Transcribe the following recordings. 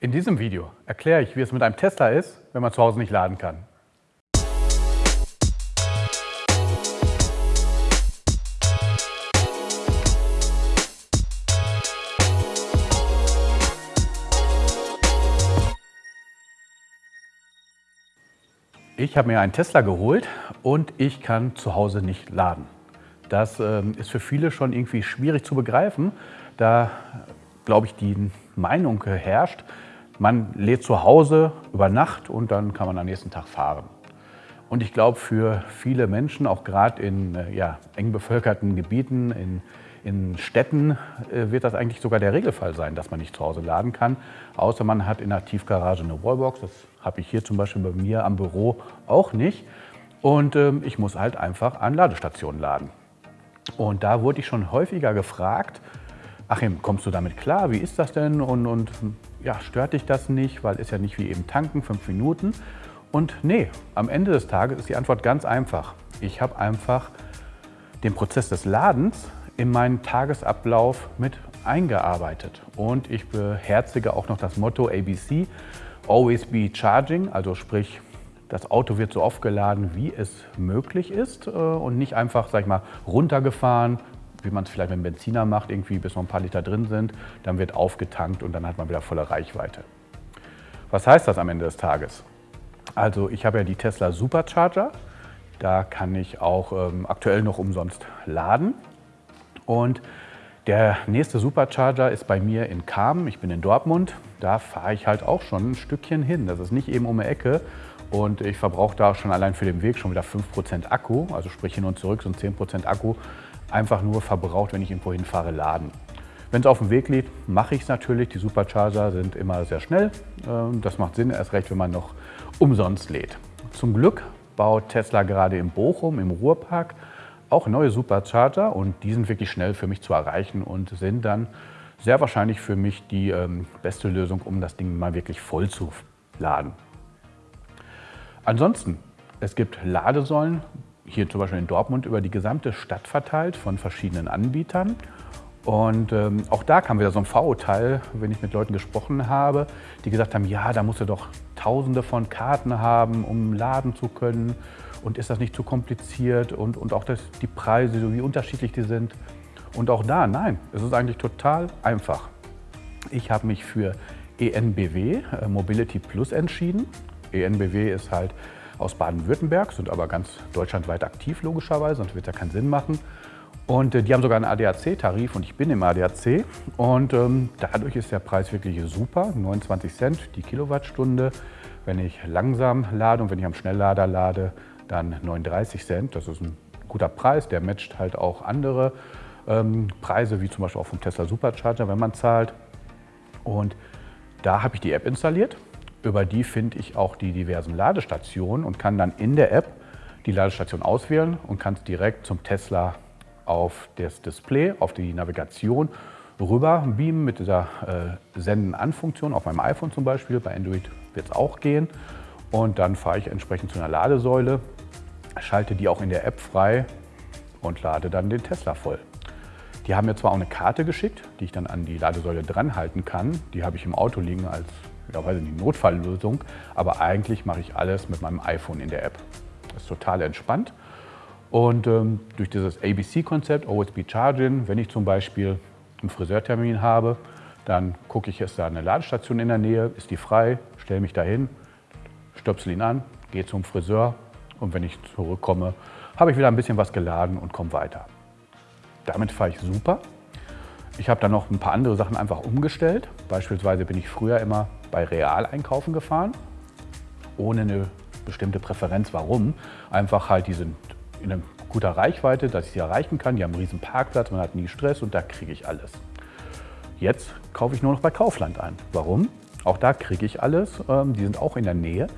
In diesem Video erkläre ich, wie es mit einem Tesla ist, wenn man zu Hause nicht laden kann. Ich habe mir einen Tesla geholt und ich kann zu Hause nicht laden. Das ähm, ist für viele schon irgendwie schwierig zu begreifen, da, glaube ich, die Meinung herrscht, man lädt zu Hause über Nacht und dann kann man am nächsten Tag fahren. Und ich glaube, für viele Menschen, auch gerade in äh, ja, eng bevölkerten Gebieten, in, in Städten, äh, wird das eigentlich sogar der Regelfall sein, dass man nicht zu Hause laden kann. Außer man hat in der Tiefgarage eine Wallbox. Das habe ich hier zum Beispiel bei mir am Büro auch nicht. Und ähm, ich muss halt einfach an Ladestationen laden. Und da wurde ich schon häufiger gefragt, Achim, kommst du damit klar? Wie ist das denn? Und, und ja, stört dich das nicht? Weil ist ja nicht wie eben tanken, fünf Minuten. Und nee, am Ende des Tages ist die Antwort ganz einfach. Ich habe einfach den Prozess des Ladens in meinen Tagesablauf mit eingearbeitet. Und ich beherzige auch noch das Motto ABC, Always be charging, also sprich, das Auto wird so oft geladen, wie es möglich ist äh, und nicht einfach, sag ich mal, runtergefahren, wie man es vielleicht mit einem Benziner macht, irgendwie bis noch ein paar Liter drin sind, dann wird aufgetankt und dann hat man wieder volle Reichweite. Was heißt das am Ende des Tages? Also ich habe ja die Tesla Supercharger, da kann ich auch ähm, aktuell noch umsonst laden. Und der nächste Supercharger ist bei mir in Kamen, ich bin in Dortmund, da fahre ich halt auch schon ein Stückchen hin, das ist nicht eben um die Ecke. Und ich verbrauche da schon allein für den Weg schon wieder 5% Akku, also sprich hin und zurück sind 10% Akku einfach nur verbraucht, wenn ich irgendwo hinfahre, laden. Wenn es auf dem Weg liegt, mache ich es natürlich. Die Supercharger sind immer sehr schnell. Ähm, das macht Sinn, erst recht, wenn man noch umsonst lädt. Zum Glück baut Tesla gerade in Bochum, im Ruhrpark, auch neue Supercharger und die sind wirklich schnell für mich zu erreichen und sind dann sehr wahrscheinlich für mich die ähm, beste Lösung, um das Ding mal wirklich voll zu laden. Ansonsten, es gibt Ladesäulen, hier zum Beispiel in Dortmund über die gesamte Stadt verteilt von verschiedenen Anbietern. Und ähm, auch da kam wieder so ein Vorurteil, wenn ich mit Leuten gesprochen habe, die gesagt haben, ja, da musst du doch tausende von Karten haben, um laden zu können. Und ist das nicht zu kompliziert? Und, und auch das, die Preise, so wie unterschiedlich die sind. Und auch da, nein, es ist eigentlich total einfach. Ich habe mich für ENBW, äh, Mobility Plus, entschieden. ENBW ist halt aus Baden-Württemberg, sind aber ganz deutschlandweit aktiv logischerweise, sonst wird ja keinen Sinn machen. Und äh, die haben sogar einen ADAC-Tarif und ich bin im ADAC. Und ähm, dadurch ist der Preis wirklich super, 29 Cent die Kilowattstunde. Wenn ich langsam lade und wenn ich am Schnelllader lade, dann 39 Cent. Das ist ein guter Preis, der matcht halt auch andere ähm, Preise, wie zum Beispiel auch vom Tesla Supercharger, wenn man zahlt. Und da habe ich die App installiert über die finde ich auch die diversen Ladestationen und kann dann in der App die Ladestation auswählen und kann es direkt zum Tesla auf das Display, auf die Navigation rüber beamen mit dieser äh, Senden-an-Funktion, auf meinem iPhone zum Beispiel. Bei Android wird es auch gehen. Und dann fahre ich entsprechend zu einer Ladesäule, schalte die auch in der App frei und lade dann den Tesla voll. Die haben mir zwar auch eine Karte geschickt, die ich dann an die Ladesäule dran halten kann. Die habe ich im Auto liegen als weiß nicht, Notfalllösung. Aber eigentlich mache ich alles mit meinem iPhone in der App. Das ist total entspannt. Und ähm, durch dieses ABC-Konzept, Always Be Charging, wenn ich zum Beispiel einen Friseurtermin habe, dann gucke ich, ist da eine Ladestation in der Nähe, ist die frei, stelle mich dahin, stöpsel ihn an, gehe zum Friseur und wenn ich zurückkomme, habe ich wieder ein bisschen was geladen und komme weiter. Damit fahre ich super. Ich habe dann noch ein paar andere Sachen einfach umgestellt. Beispielsweise bin ich früher immer bei Real einkaufen gefahren, ohne eine bestimmte Präferenz. Warum? Einfach halt, die sind in einer guter Reichweite, dass ich sie erreichen kann. Die haben einen riesen Parkplatz, man hat nie Stress und da kriege ich alles. Jetzt kaufe ich nur noch bei Kaufland ein. Warum? Auch da kriege ich alles. Ähm, die sind auch in der Nähe,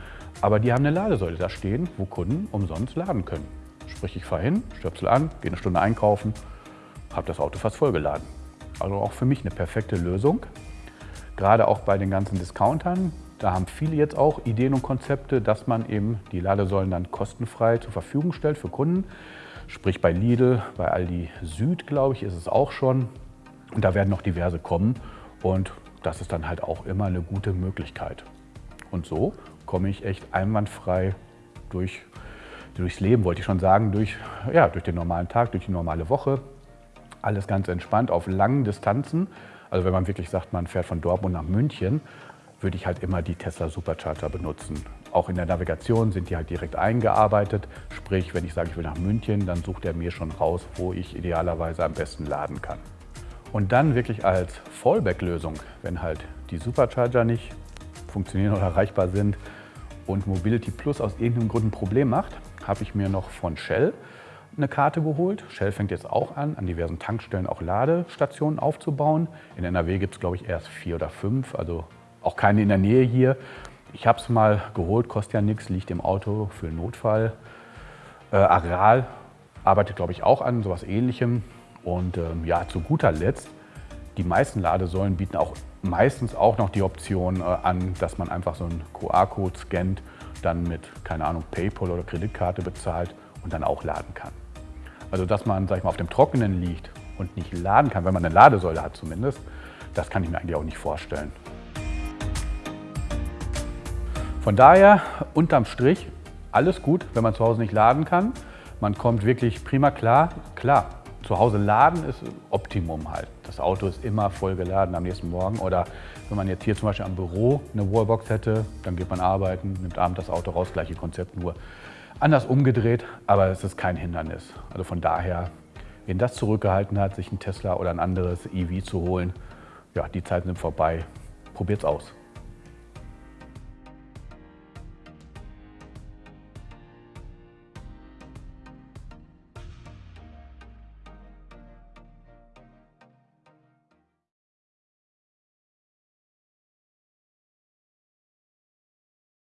aber die haben eine Ladesäule da stehen, wo Kunden umsonst laden können. Sprich, ich fahre hin, stöpsel an, gehe eine Stunde einkaufen, habe das Auto fast vollgeladen. Also auch für mich eine perfekte Lösung. Gerade auch bei den ganzen Discountern, da haben viele jetzt auch Ideen und Konzepte, dass man eben die Ladesäulen dann kostenfrei zur Verfügung stellt für Kunden. Sprich bei Lidl, bei Aldi Süd, glaube ich, ist es auch schon. Und da werden noch diverse kommen. Und das ist dann halt auch immer eine gute Möglichkeit. Und so komme ich echt einwandfrei durch, durchs Leben, wollte ich schon sagen, durch, ja, durch den normalen Tag, durch die normale Woche. Alles ganz entspannt auf langen Distanzen. Also wenn man wirklich sagt, man fährt von Dortmund nach München, würde ich halt immer die Tesla Supercharger benutzen. Auch in der Navigation sind die halt direkt eingearbeitet. Sprich, wenn ich sage, ich will nach München, dann sucht er mir schon raus, wo ich idealerweise am besten laden kann. Und dann wirklich als Fallback-Lösung, wenn halt die Supercharger nicht funktionieren oder erreichbar sind und Mobility Plus aus irgendeinem Grund ein Problem macht, habe ich mir noch von Shell eine Karte geholt. Shell fängt jetzt auch an, an diversen Tankstellen auch Ladestationen aufzubauen. In NRW gibt es, glaube ich, erst vier oder fünf, also auch keine in der Nähe hier. Ich habe es mal geholt, kostet ja nichts, liegt im Auto für einen Notfall. Äh, Aral arbeitet, glaube ich, auch an sowas ähnlichem. Und ähm, ja, zu guter Letzt, die meisten Ladesäulen bieten auch meistens auch noch die Option äh, an, dass man einfach so einen QR-Code scannt, dann mit, keine Ahnung, PayPal oder Kreditkarte bezahlt und dann auch laden kann. Also dass man, sag ich mal, auf dem Trockenen liegt und nicht laden kann, wenn man eine Ladesäule hat zumindest, das kann ich mir eigentlich auch nicht vorstellen. Von daher, unterm Strich, alles gut, wenn man zu Hause nicht laden kann. Man kommt wirklich prima klar. Klar, zu Hause laden ist Optimum halt. Das Auto ist immer voll geladen am nächsten Morgen. Oder wenn man jetzt hier zum Beispiel am Büro eine Wallbox hätte, dann geht man arbeiten, nimmt abends das Auto raus, gleiche Konzept, nur anders umgedreht. Aber es ist kein Hindernis. Also von daher, wen das zurückgehalten hat, sich einen Tesla oder ein anderes EV zu holen, ja, die Zeiten sind vorbei. Probiert's aus.